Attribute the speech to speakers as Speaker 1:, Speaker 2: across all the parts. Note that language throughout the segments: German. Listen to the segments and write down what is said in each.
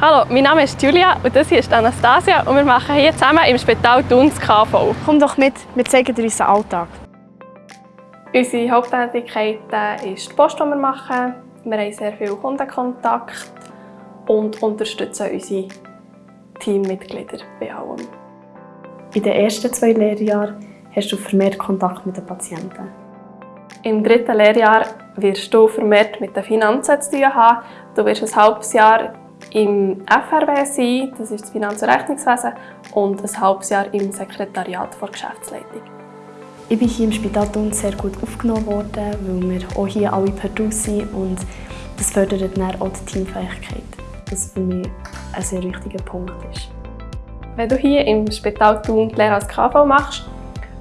Speaker 1: Hallo, mein Name ist Julia und das hier ist Anastasia und wir machen hier zusammen im Spital Thun das KV.
Speaker 2: Komm doch mit, wir zeigen dir unseren Alltag.
Speaker 1: Unsere Haupttätigkeit ist die Post, die wir machen. Wir haben sehr viel Kundenkontakt und unterstützen unsere Teammitglieder bei allem.
Speaker 2: In den ersten zwei Lehrjahren hast du vermehrt Kontakt mit den Patienten.
Speaker 1: Im dritten Lehrjahr wirst du vermehrt mit den Finanzen zu tun haben. Du wirst ein halbes Jahr im FRW sein, das ist das Finanz- und Rechnungswesen, und ein halbes Jahr im Sekretariat der Geschäftsleitung.
Speaker 2: Ich bin hier im Spital Thun sehr gut aufgenommen worden, weil wir auch hier alle per Du sind und das fördert dann auch die Teamfähigkeit, was für mich ein sehr wichtiger Punkt ist.
Speaker 1: Wenn du hier im Spital Thun die Lehre als KV machst,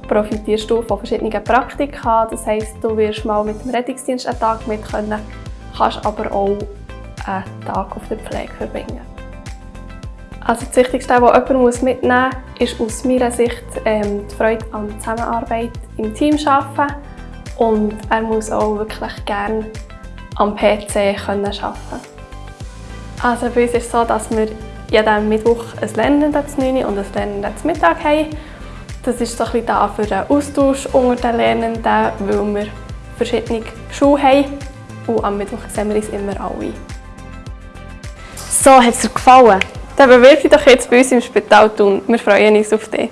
Speaker 1: profitierst du von verschiedenen Praktika. Das heisst, du wirst mal mit dem Rettungsdienst einen Tag mit können, kannst aber auch einen Tag auf der Pflege verbringen. Also das Wichtigste, was jemand mitnehmen muss, ist aus meiner Sicht ähm, die Freude an der Zusammenarbeit im Team arbeiten und er muss auch wirklich gerne am PC können arbeiten Also bei uns ist es so, dass wir jeden Mittwoch ein Lernenden zu 9 und ein Lernenden zu Mittag haben. Das ist so ein bisschen da für den Austausch unter den Lernenden, weil wir verschiedene Schulen haben und am Mittwoch sehen wir uns immer alle.
Speaker 2: So, hat es dir gefallen?
Speaker 1: Dann bewirb dich doch jetzt bei uns im Spital tun. Wir freuen uns auf dich.